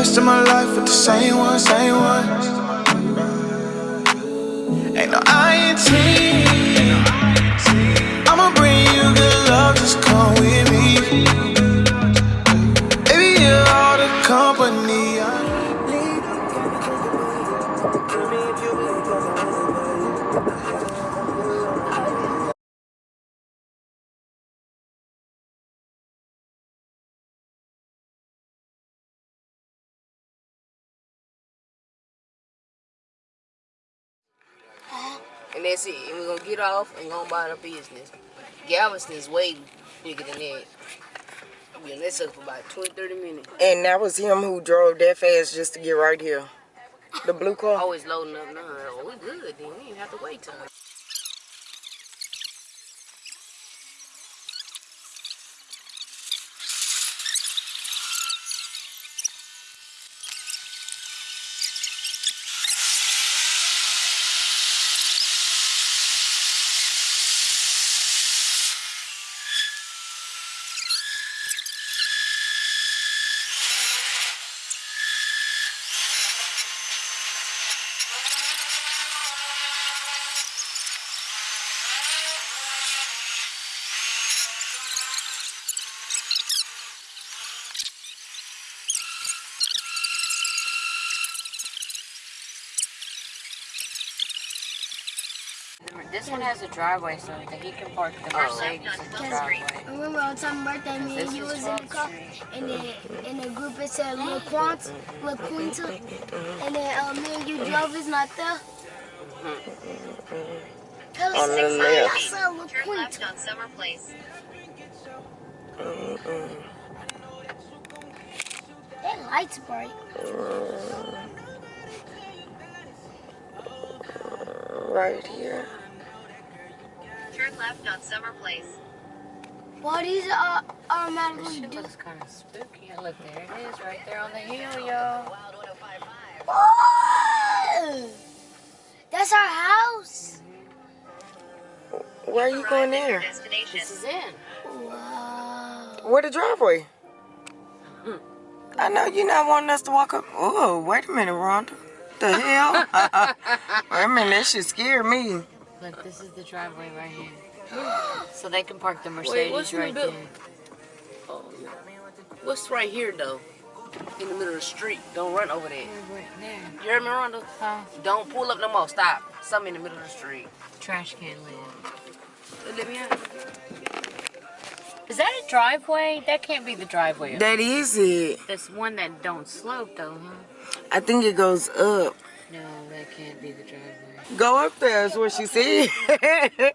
rest of my life with the same one, same one. And that's it. And we're gonna get off and go about our business. Galveston is way bigger than that. Yeah, that took for about 20, 30 minutes. And that was him who drove that fast just to get right here. The blue car? Oh, Always loading up now. Oh, we good then. We didn't have to wait time. This one has a driveway, so that he can park the Mercedes in the driveway. Remember on Tom's birthday, me and This you is was in the car, and then in the group it said La Quant, La Quinta, and then uh, me and you drove is not there. Tell us On the six left. I said La Turn Quinta. left on Summer Place. That light's bright. Right here. Turn left on Summer Place. What is these uh, This automatically shit do? looks kind of spooky. Look, there it is, right there on the hill, yo. Oh! That's our house. Where are you going there? Destination. This is in. Wow. Where the driveway? I know you're not wanting us to walk up. Oh, wait a minute, Rhonda. The hell? wait a minute, that should scare me. Look, this is the driveway right here. So they can park the Mercedes what's in the right there. Oh, yeah. What's right here though? In the middle of the street. Don't run over there. Right there. You heard me, Rhonda? Huh? Don't pull up no more. Stop. Something in the middle of the street. Trash can lid. Let me out. Is that a driveway? That can't be the driveway. That is it. That's one that don't slope though, huh? I think it goes up. No, that can't be the driveway. Go up there is what she said.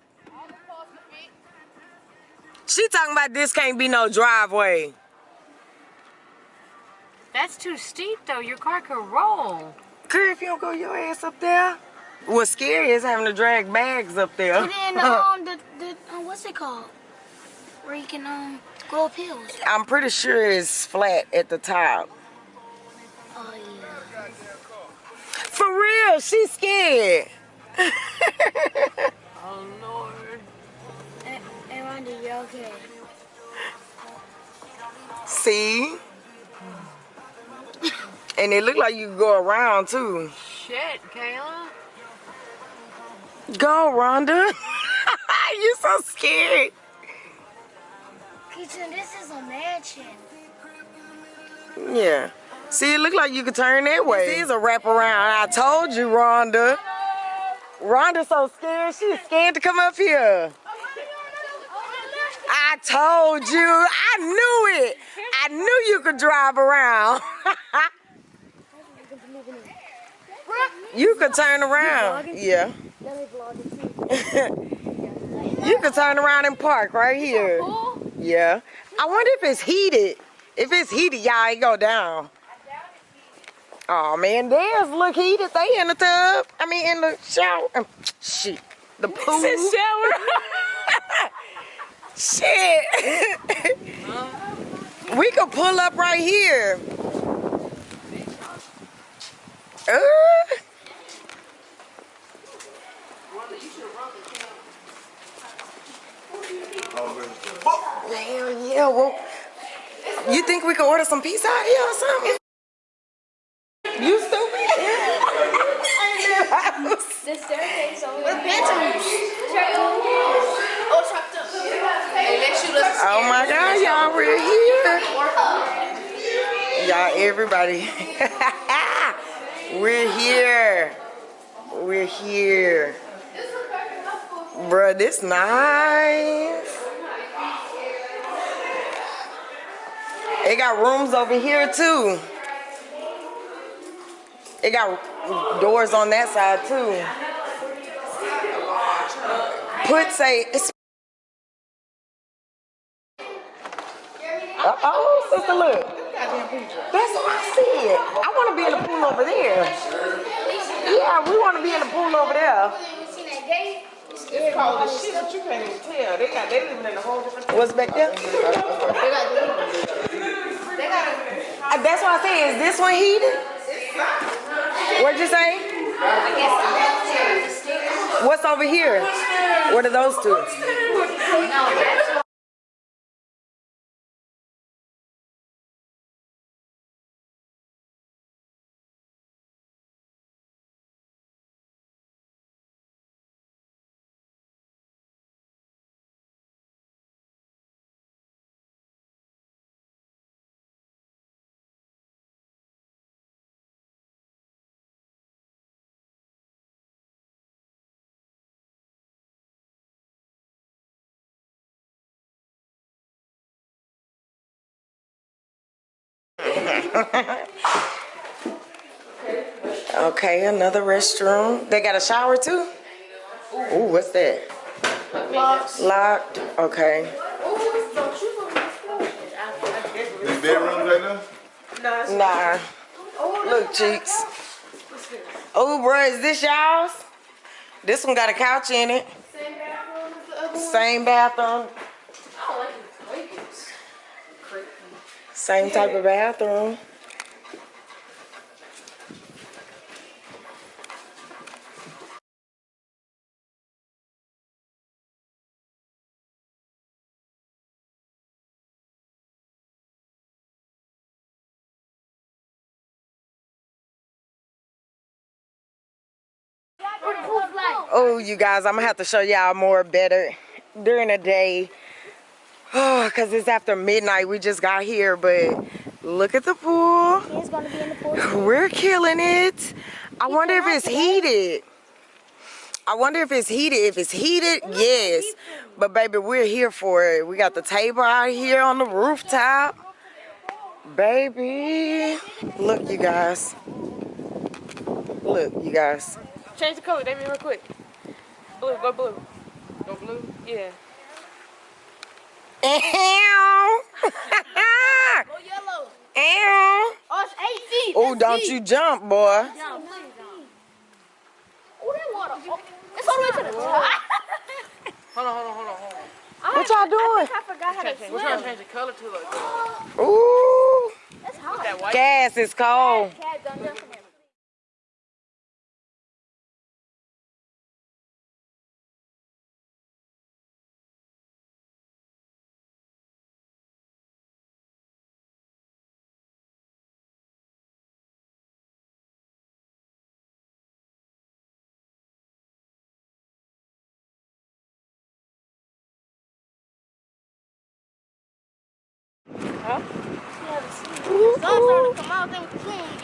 she talking about this can't be no driveway. That's too steep though. Your car could roll. Girl, if you don't go your ass up there. What's scary is having to drag bags up there. And then um, the, the uh, what's it called? Where you can um go up hills. I'm pretty sure it's flat at the top. Oh yeah. For she's scared. Oh Lord. Hey, hey Randy, you okay? See? And it look like you can go around too. Shit, Kayla. Go, Rhonda. you're so scared. Kitchen, this is a mansion. Yeah. See, it look like you could turn that way. This is a wraparound. I told you, Rhonda. Rhonda's so scared. She's scared to come up here. I told you. I knew it. I knew you could drive around. you could turn around. Yeah. Let me vlog it too. You could turn around and park right here. Yeah. I wonder if it's heated. If it's heated, y'all ain't go down. Oh man, theirs look heated. They in the tub. I mean in the shower. Um, shit. The pool. Shit. we could pull up right here. Uh. Hell yeah, well, you think we could order some pizza out here or something? You stupid? The staircase over there. Hey, let's shoot us a oh my God, y'all, we're here. Y'all, everybody. we're here. We're here. Bruh, this nice. It got rooms over here too. It got doors on that side too. Put say it's uh oh, sister look. That's what I said. I want to be in the pool over there. Yeah, we want to be in the pool over there. It's cold as shit, but you can't even tell. They got they living in a whole different. What's back there? Uh, That's what I say. Is this one heated? What'd you say? What's over here? What are those two? Okay, another restroom. They got a shower too? Ooh, what's that? Locked. Locked. Okay. These bedrooms right now? Nah. Look, cheeks. Oh, bruh, is this y'all's? This one got a couch in it. Same bathroom. Same type of bathroom. Oh, you guys, I'm gonna have to show y'all more better during the day. Oh, cause it's after midnight. We just got here, but look at the pool. He's gonna be in the pool. We're killing it. I wonder if it's heated. I wonder if it's heated. If it's heated, yes. But baby, we're here for it. We got the table out here on the rooftop. Baby. Look, you guys. Look, you guys. Change the color, Damien, real quick. Blue, go blue. Go blue? Yeah. Ew. Go yellow. Ew. Oh, it's eight feet. Oh, don't you jump, boy. Oh, that water. Oh, it's all the way to the top. Hold on, hold on, hold on, hold on. What y'all doing? I forgot how to We're trying to change the color to like Ooh. That's hot. that. Gas is cold. Cat done get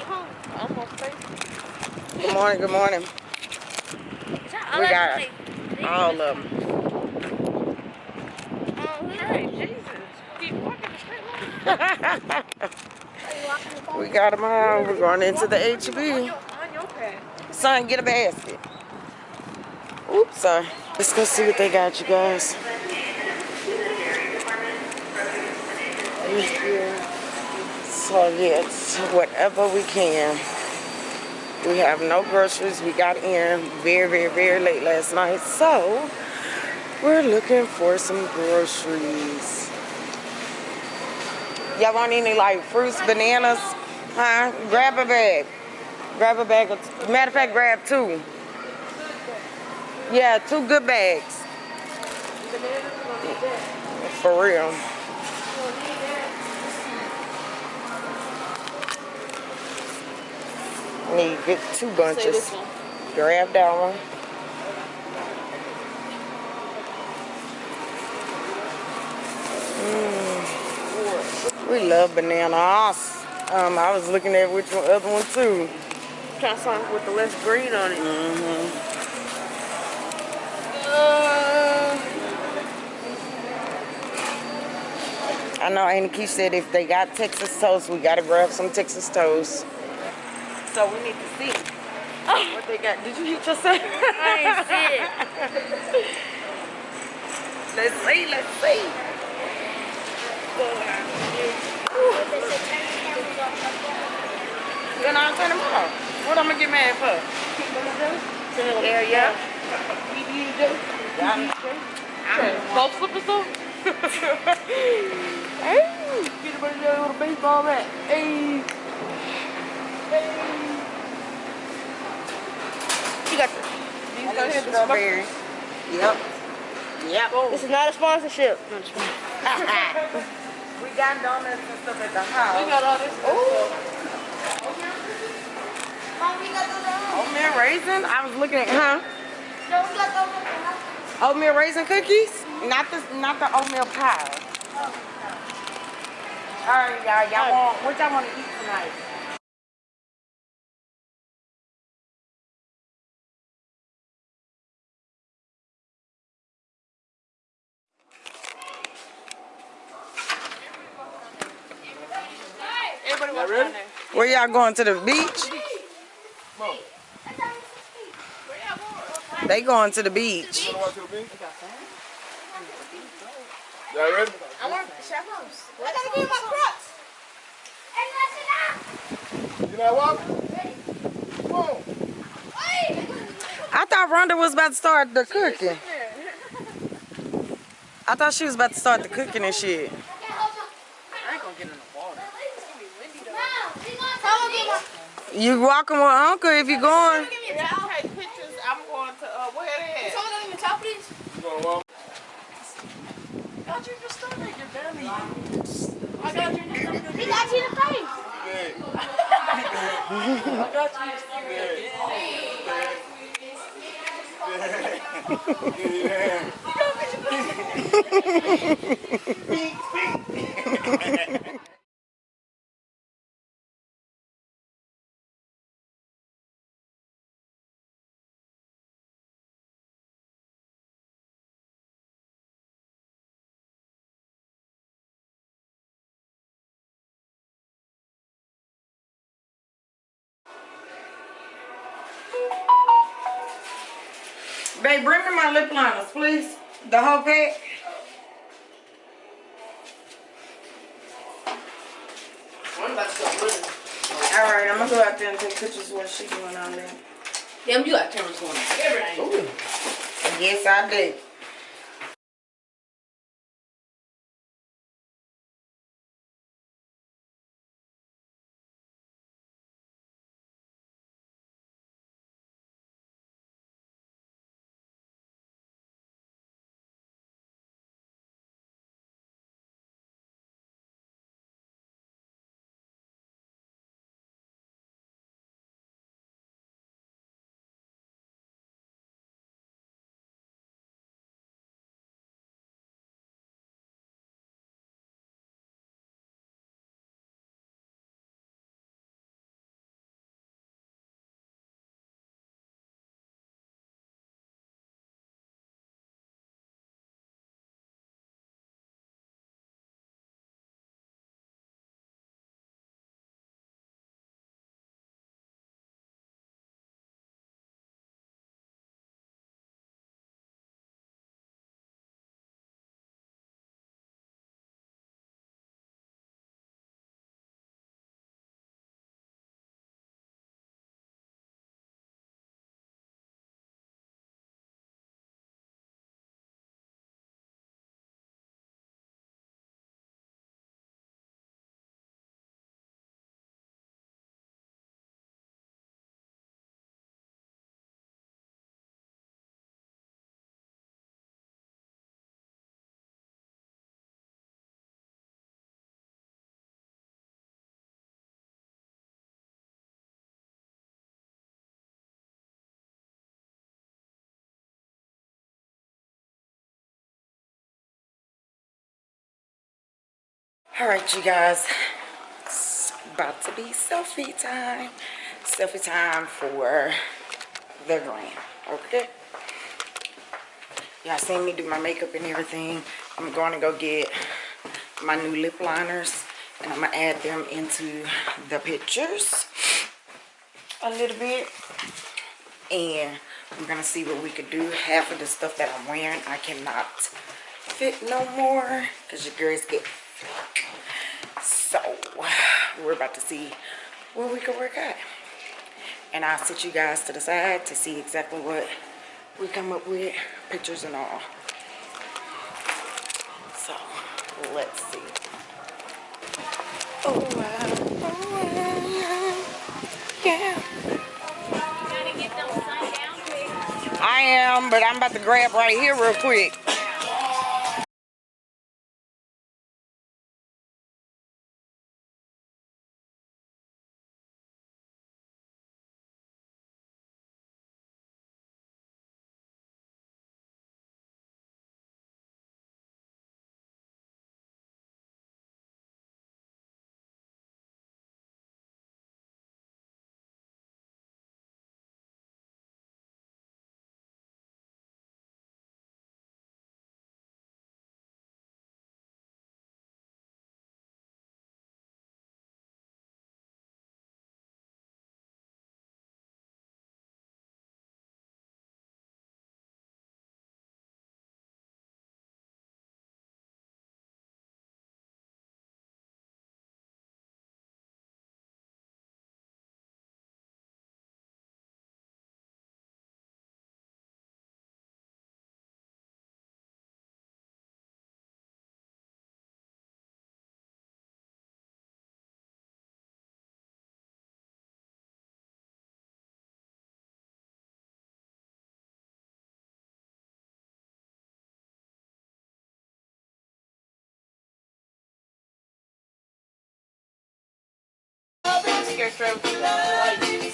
home. Almost face. Good morning, good morning. We got all of them. Oh, hey, Jesus. Keep walking the straight line. We got them all. We're going into the H-E-B. On your pad. Son, get a basket. Oops, son. Let's go see what they got, you guys. So yes, whatever we can. We have no groceries. We got in very, very, very late last night. So we're looking for some groceries. Y'all want any like fruits, bananas? Huh? Grab a bag. Grab a bag. Matter of fact, grab two. Yeah, two good bags. For real. Need to get two bunches. Grab that one. Mm. We love bananas. Um, I was looking at which one, other one too. Try something with the less green on it. Mm-hmm. Uh, I know Auntie Key said if they got Texas toast, we gotta grab some Texas toast. So we need to see what they got. Did you hit yourself? I it. let's see, let's see. Then I'll turn them off. What I'm gonna get mad for? Yeah, yeah. Both slippers though? hey, get a there a baseball bat. Hey. Hey. You got the, these I go need strawberry. Yep. Yep. This is not a sponsorship. No, we got donuts and stuff at the house. We got all this. Oh. Oatmeal raisin? I was looking at, huh? Oatmeal raisin cookies? Not the, not the oatmeal pie. All right, y'all. Y'all want, what y'all want to eat tonight? Everybody walk down there. Where y'all going to the beach? They going to the beach. You wanna walk to the beach? Y'all ready? I want chaperones. I gotta get my crocs. You not walking? Come on. I thought Rhonda was about to start the cooking. I thought she was about to start the cooking and shit. I ain't gonna get in the water. You walking with Uncle if you're going. Yeah, I'll take pictures. I'm going to, uh, where they at? You gonna walk? Got you just started your belly. He got you in the face. Hey. I got you. Yeah. Babe, bring me my lip liners, please. The whole pack. I'm about to start running. All right, I'm gonna go out there and take pictures of what she doing on there. Damn, you got cameras going everything. Yes, I did. All right, you guys. It's about to be selfie time. Selfie time for the gram. Okay. Y'all seen me do my makeup and everything. I'm going to go get my new lip liners and I'm to add them into the pictures a little bit. And we're to see what we could do. Half of the stuff that I'm wearing, I cannot fit no more because your girls get we're about to see where we can work at. And i'll sit you guys to the side to see exactly what we come up with pictures and all. So let's see. Oh wow. Oh wow yeah. I am but i'm about to grab right here real quick Tryna